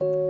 you